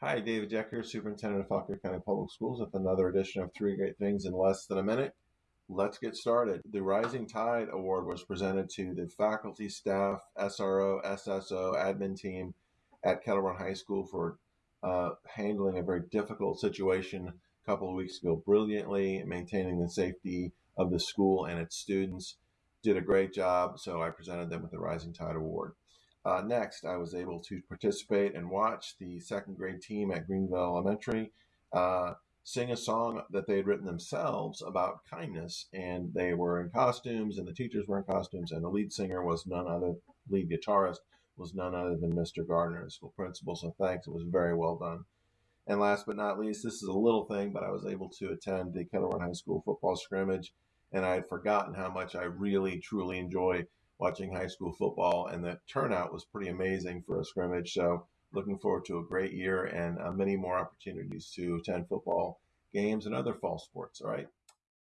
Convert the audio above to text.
Hi, David Decker, Superintendent of Fauquier County Public Schools, with another edition of Three Great Things in Less Than a Minute. Let's get started. The Rising Tide Award was presented to the faculty, staff, SRO, SSO, admin team at Kettle Run High School for uh, handling a very difficult situation a couple of weeks ago brilliantly, maintaining the safety of the school and its students. Did a great job, so I presented them with the Rising Tide Award. Uh, next, I was able to participate and watch the second grade team at Greenville Elementary uh, sing a song that they had written themselves about kindness. And they were in costumes, and the teachers were in costumes, and the lead singer was none other, lead guitarist was none other than Mr. Gardner, the school principal. So thanks, it was very well done. And last but not least, this is a little thing, but I was able to attend the Kettle Run High School football scrimmage, and I had forgotten how much I really, truly enjoy watching high school football, and the turnout was pretty amazing for a scrimmage. So, looking forward to a great year and uh, many more opportunities to attend football games and other fall sports. All right.